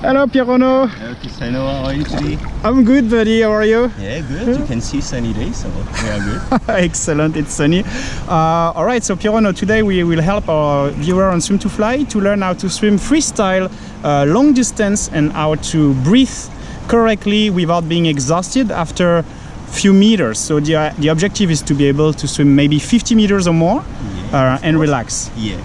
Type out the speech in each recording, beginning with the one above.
Hello, Pierrono. Hello, Cristiano. How are you today? I'm good, buddy. How are you? Yeah, good. You can see sunny day, so we are good. Excellent. It's sunny. Uh, all right. So, Pierrono, today we will help our viewer on Swim to Fly to learn how to swim freestyle, uh, long distance, and how to breathe correctly without being exhausted after few meters. So the, uh, the objective is to be able to swim maybe 50 meters or more Yeah. uh, and relax. Yeah.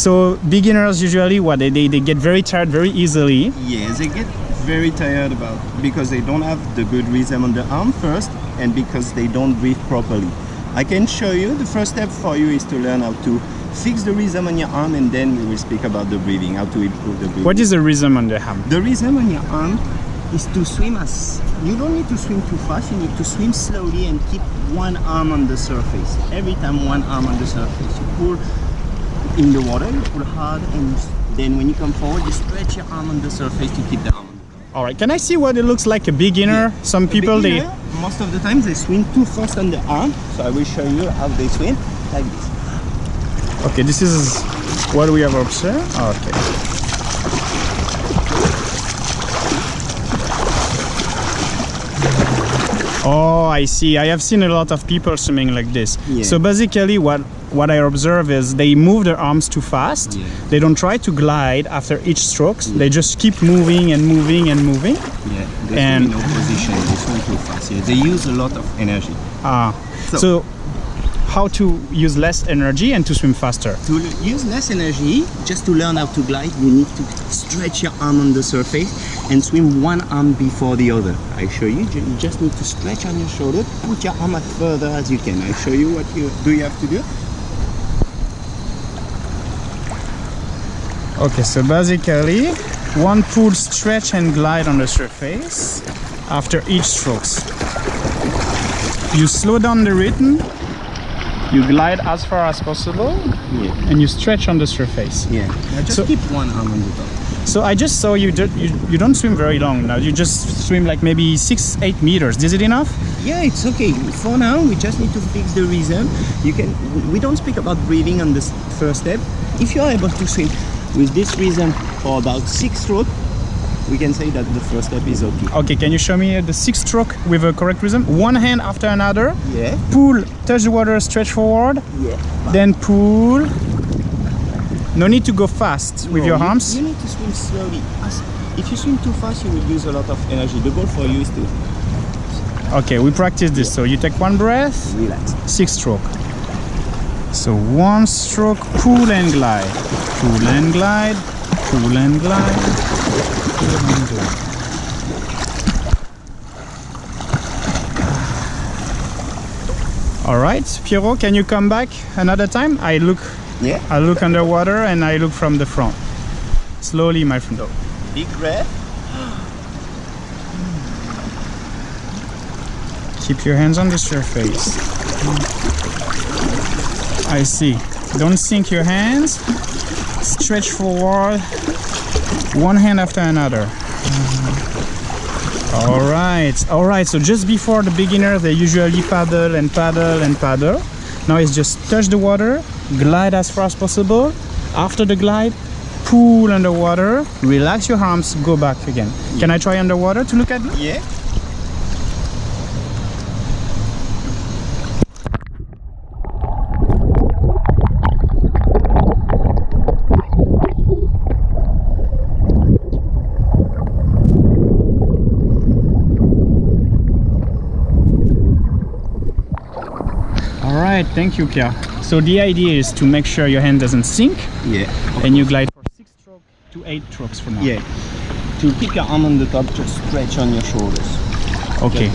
So beginners usually what they, they, they get very tired very easily. Yes, they get very tired about because they don't have the good rhythm on the arm first and because they don't breathe properly. I can show you the first step for you is to learn how to fix the rhythm on your arm and then we will speak about the breathing, how to improve the breathing. What is the rhythm on the arm? The rhythm on your arm is to swim as you don't need to swim too fast, you need to swim slowly and keep one arm on the surface. Every time one arm on the surface. You pull in the water, you pull hard and then when you come forward you stretch your arm on the surface to keep the arm on the top. All right. Can I see what it looks like a beginner? Some A people they most of the times they swim too fast on the arm, so I will show you how they swim like this. Okay, this is what we have observed. Okay. Oh, I see. I have seen a lot of people swimming like this. Yeah. So basically what what I observe is they move their arms too fast. Yeah. They don't try to glide after each strokes. They just keep moving and moving and moving. Yeah, they And- in no position, they swim too fast. Yeah, they use a lot of energy. Ah. So- so how to use less energy and to swim faster. To use less energy, just to learn how to glide, you need to stretch your arm on the surface and swim one arm before the other. I show you, you just need to stretch on your shoulder, put your arm as further as you can. I show you what you do you have to do. Okay, so basically one pull, stretch and glide on the surface after each strokes. You slow down the rhythm, you glide as far as possible Yeah. and you stretch on the surface. Yeah. Now just So- keep one arm on the top. So I just saw you, do, you you don't swim very long now. You just swim like maybe six, eight meters. Is it enough? Yeah, it's okay. For now, we just need to fix the rhythm. You can. We don't speak about breathing on this first step. If you're able to swim with this rhythm for about six strokes, we can say that the first step is okay. Okay, can you show me the six stroke with a correct rhythm? One hand after another. Yeah. Pull, touch the water, stretch forward. Yeah. Then pull. No need to go fast with your you- arms. You need to swim slowly. As, if you swim too fast, you will use a lot of energy. The goal for you is to Okay, we practice this. So you take one breath, relax. six stroke. So one stroke, pull and glide. Pull and glide, cool and glide, pull and glide. All right, Piero, can you come back another time? I look, Yeah. I look underwater and I look from the front. Slowly, my friend. Big breath. Keep your hands on the surface. I see. Don't sink your hands. Stretch forward. One hand after another. All right. All right. So just before the beginner, they usually paddle and paddle and paddle. Now it's just touch the water, glide as far as possible. After the glide, pull underwater, relax your arms, go back again. Can I try underwater to look at me? Yeah. All right, thank you, Pierre. So the idea is to make sure your hand doesn't sink Yeah. and you glide for six strokes to eight strokes from now. Yeah. To keep your arm on the top, just stretch on your shoulders. Okay.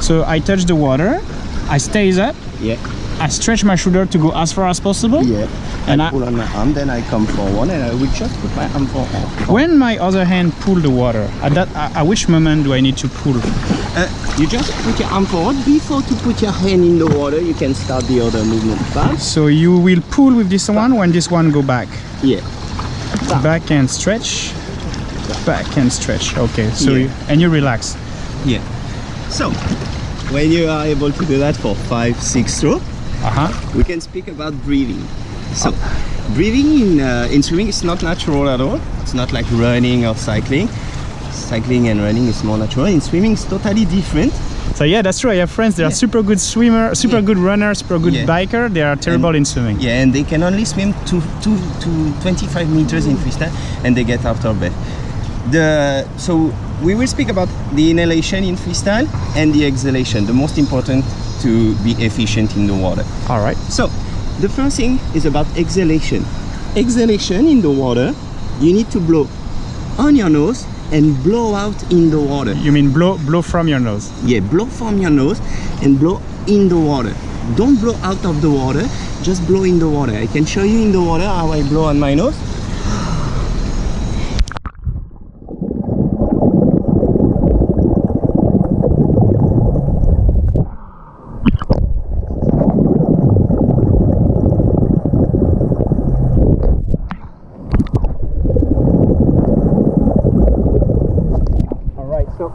So I touch the water, I stays up, Yeah. I stretch my shoulder to go as far as possible. Yeah. And I I- pull on my arm, then I come forward and I will just put my arm forward. When my other hand pull the water, at that at at which moment do I need to pull? Uh, you just put your arm forward. Before to put your hand in the water, you can start the other movement. Back. So you will pull with this one when this one go back. Yeah. Back and stretch. Back and stretch. Okay. So Yeah. you, and you relax. Yeah. So, when you are able to do that for five, six strokes, Uh-huh. we can speak about breathing. So, breathing in, uh, in swimming is not natural at all. It's not like running or cycling. cycling and running is more natural. In swimming, it's totally different. So yeah, that's true. I have friends. They are super good swimmer, super Yeah. good runner, super good Yeah. biker. They are terrible in swimming. Yeah, and they can only swim to, to, to 25 meters in freestyle and they get out of bed. The, so we will speak about the inhalation in freestyle and the exhalation, the most important to be efficient in the water. All right. So the first thing is about exhalation. Exhalation in the water, you need to blow on your nose and blow out in the water. You mean blow blow from your nose? Yeah, blow from your nose and blow in the water. Don't blow out of the water, just blow in the water. I can show you in the water how I blow on my nose.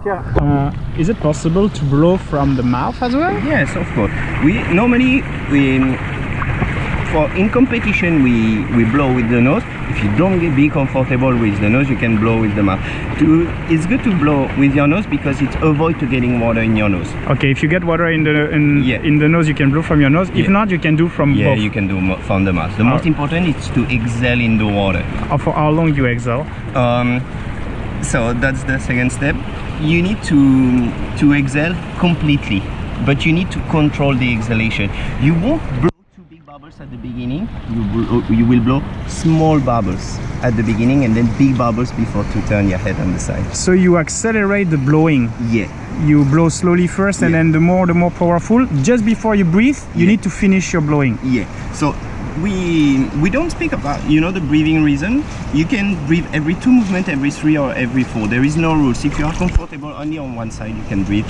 Pierre, uh, is it possible to blow from the mouth as well? Yes, of course. We normally we for in competition we we blow with the nose. If you don't get, be comfortable with the nose, you can blow with the mouth. To, it's good to blow with your nose because it avoid to getting water in your nose. Okay. If you get water in the in, Yeah. in the nose, you can blow from your nose. If Yeah. not, you can do from Yeah, both. you can do from the mouth. The most important is to exhale in the water. Or for how long you exhale? Um, so that's the second step. You need to to exhale completely, but you need to control the exhalation. You won't blow two big bubbles at the beginning. You blow, oh, you will blow small bubbles at the beginning and then big bubbles before to turn your head on the side. So you accelerate the blowing. Yeah. You blow slowly first, and Yeah. then the more the more powerful. Just before you breathe, you Yeah. need to finish your blowing. Yeah. So we we don't speak about you know the breathing reason. You can breathe every two movement, every three or every four. There is no rules. If you are comfortable only on one side, you can breathe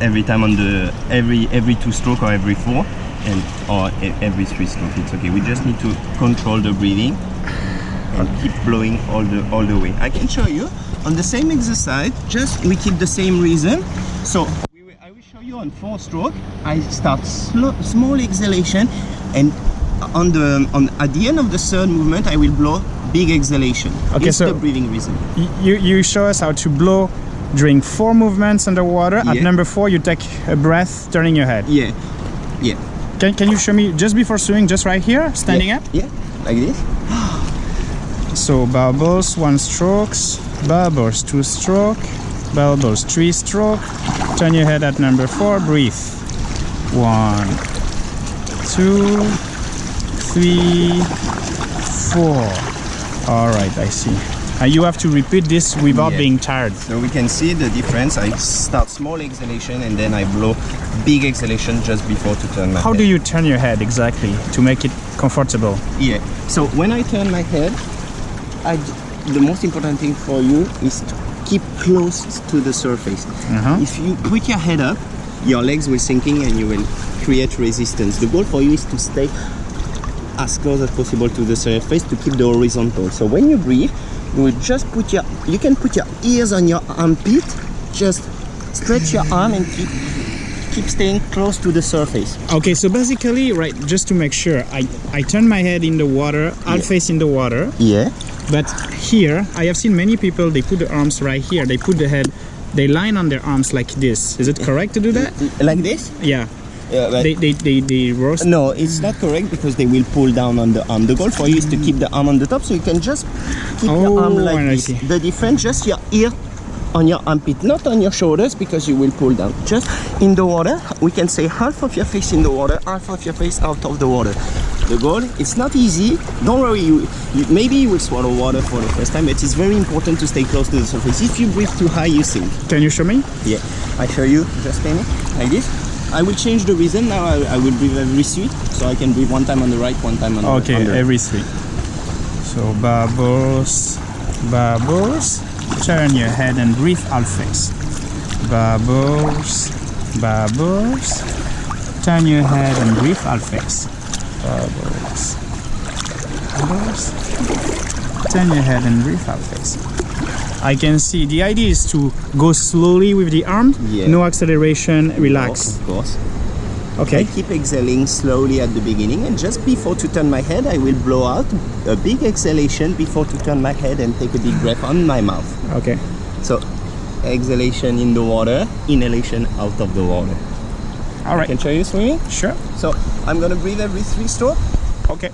every time on the every every two stroke or every four and or every three stroke. It's okay. We just need to control the breathing and keep blowing all the all the way. I can show you on the same exercise. Just we keep the same reason So I will show you on four stroke. I start slow, small exhalation, and on the on at the end of the third movement, I will blow big exhalation. Okay, it's so- the breathing rhythm. Y- You you show us how to blow during four movements underwater. At number four, you take a breath, turning your head. Yeah, yeah. Can, can you show me just before swimming, just right here, standing yeah. up? Yeah, like this. So bubbles, one strokes, bubbles, two stroke, bubbles, three stroke. Turn your head at number four, breathe. One, two, three, four. All right, I see. And you have to repeat this without Yeah. being tired. So we can see the difference. I start small exhalation and then I blow big exhalation just before to turn my How head. do you turn your head exactly to make it comfortable? Yeah. So when I turn my head, I the most important thing for you is to keep close to the surface. Uh-huh. If you put your head up, your legs will sinking and you will create resistance. The goal for you is to stay as close as possible to the surface to keep the horizontal. So when you breathe, you will just put your you can put your ears on your armpit, just stretch your arm and keep keep staying close to the surface. Okay, so basically, right, just to make sure, I, I turn my head in the water, I'll Yeah. face in the water, Yeah. But here, I have seen many people, they put the arms right here, they put the head, they line on their arms like this. Is it correct to do that? Like this? Yeah. Yeah, but They, they, they, they roast. No, it's not correct because they will pull down on the arm. The goal for you is to keep the arm on the top so you can just keep your arm Oh, like this. The difference, just your ear on your armpit, not on your shoulders because you will pull down. Just in the water, we can say half of your face in the water, half of your face out of the water. The goal, it's not easy. Don't worry, you, you maybe you will swallow water for the first time, but it's very important to stay close to the surface. If you breathe too high, you sink. Can you show me? Yeah, I show you, just it, like this. I will change the rhythm now. I, I will breathe every three, so I can breathe one time on the right, one time on the Okay, every three. So bubbles, bubbles. Turn your head and breathe half face. Bubbles, bubbles. Turn your head and breathe half face. Bubbles, bubbles. Turn your head and breathe half face. I can see the idea is to go slowly with the arm, Yeah. no acceleration, relax. Of course. okay I keep exhaling slowly at the beginning, and just before to turn my head, I will blow out a big exhalation before to turn my head and take a deep breath on my mouth. Okay. So exhalation in the water, inhalation out of the water. All right. Can show you swimming? Sure. So I'm gonna breathe every three strokes. Okay.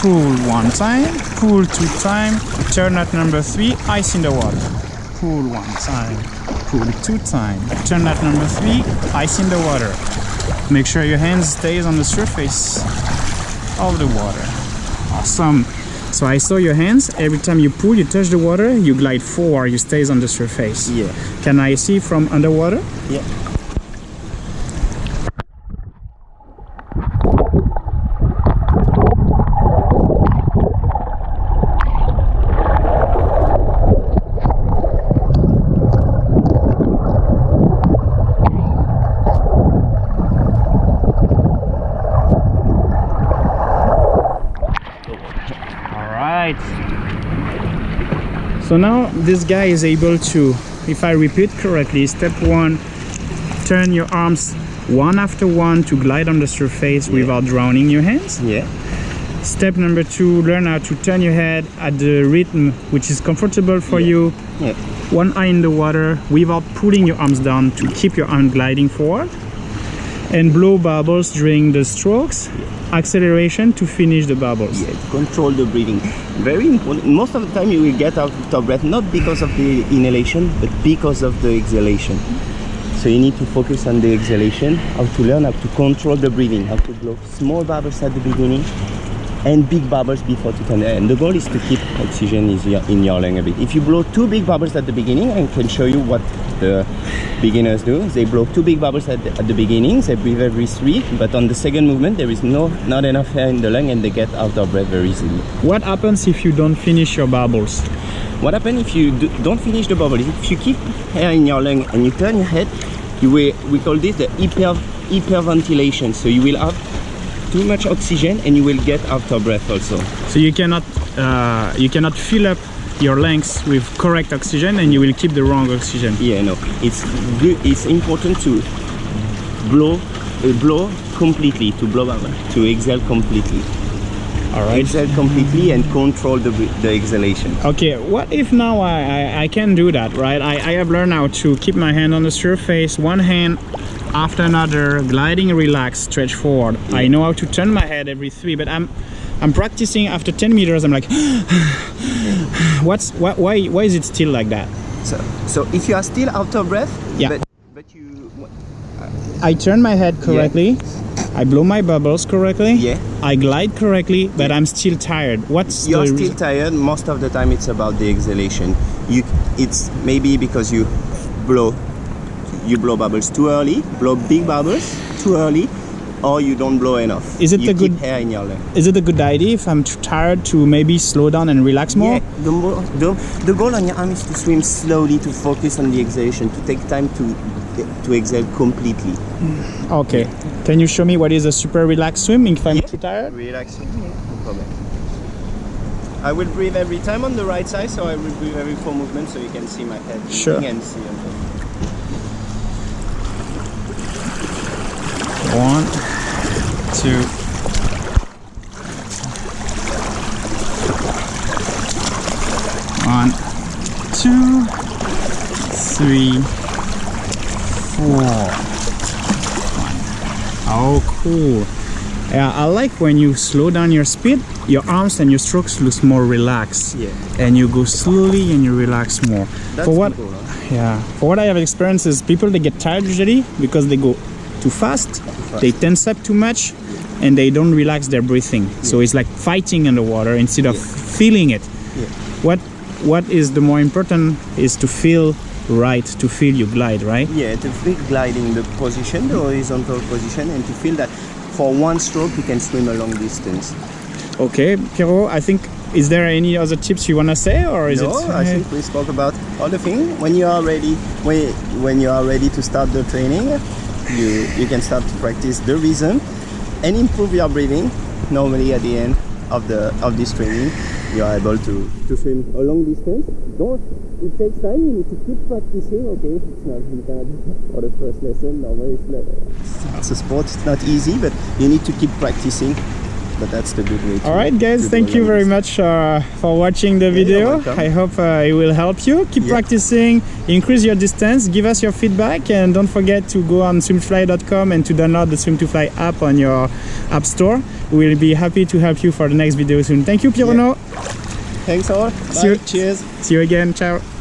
Pull one time, pull two time, turn at number three, ice in the water. Pull one time, pull two time, turn at number three, ice in the water. Make sure your hands stays on the surface of the water. Awesome. So I saw your hands. Every time you pull, you touch the water, you glide forward, you stays on the surface. Yeah. Can I see from underwater? Yeah. All right. So now this guy is able to, if I repeat correctly, step one, turn your arms one after one to glide on the surface without drowning your hands. Yeah. Step number two, learn how to turn your head at the rhythm which is comfortable for Yeah. you. Yeah. One eye in the water without pulling your arms down to keep your arm gliding forward. And blow bubbles during the strokes. Acceleration to finish the bubbles. Yeah, control the breathing. Very important. Most of the time you will get out of breath, not because of the inhalation, but because of the exhalation. So you need to focus on the exhalation, how to learn how to control the breathing, how to blow small bubbles at the beginning and big bubbles before to turn. And the goal is to keep oxygen is your- in your lung a bit. If you blow two big bubbles at the beginning, I can show you what the beginners do. They blow two big bubbles at the, at the beginning, they breathe every three, but on the second movement there is no not enough air in the lung and they get out of breath very easily. What happens if you don't finish your bubbles? What happens if you do, don't finish the bubble? If you keep air in your lung and you turn your head, you will, we call this the hyper, hyperventilation. So you will have too much oxygen and you will get out of breath also. So you cannot uh, you cannot fill up your lungs with correct oxygen and you will keep the wrong oxygen. Yeah, no, it's good. It's important to blow, uh, blow completely, to blow bubble, to exhale completely. All right. Exhale completely and control the, the exhalation. Okay, what if now I, I, I can do that, right? I, I have learned how to keep my hand on the surface, one hand after another, gliding, relax, stretch forward. I know how to turn my head every three, but I'm I'm practicing after 10 meters, I'm like, what's what, why why is it still like that? So, so if you are still out of breath, Yeah. but, but you, uh, I turn my head correctly, I blow my bubbles correctly, Yeah. I glide correctly, but I'm still tired. What's you're still tired most of the time it's about the exhalation you it's maybe because you blow you blow bubbles too early blow big bubbles too early or you don't blow enough Is it you a good- air in your lung Is it a good idea if I'm too tired to maybe slow down and relax more? yeah the, the, the goal on your arm is to swim slowly to focus on the exhalation to take time to to exhale completely Okay. Can you show me what is a super relaxed swim if I'm Yeah. too tired? relax no problem I will breathe every time on the right side so I will breathe every four movements so you can see my head Sure. and see on top. One, two. One, two, three, four. One. Oh, cool. Yeah, I like when you slow down your speed, your arms and your strokes look more relaxed. Yeah. And you go slowly and you relax more. That's For what? cool, huh? Yeah. For what I have experienced is people they get tired usually because they go too fast, they tense up too much, and they don't relax their breathing. So it's like fighting underwater instead of feeling it. Yeah. What what is the more important is to feel right, to feel you glide, right? Yeah, to feel gliding the position, the horizontal position, and to feel that for one stroke you can swim a long distance. Okay, Piero, I think is there any other tips you wanna say or is no, it I think we spoke about all the things. When you are ready, when when you are ready to start the training, you you can start to practice the rhythm and improve your breathing. Normally, at the end of the of this training, you are able to to swim a long distance. Don't. It takes time. You need to keep practicing. Okay, it's not you cannot for the first lesson. Normally, it's, not, it's a sport. It's not easy, but you need to keep practicing but that's the good way. To, All right, guys, thank you very much uh, for watching the video. I hope uh, it will help you. Keep Yeah. practicing, increase your distance, give us your feedback, and don't forget to go on swimfly.com and to download the swim to fly app on your app store. We'll be happy to help you for the next video soon. Thank you, Pirono. Thanks all. See you. Bye. Cheers. See you again. Ciao.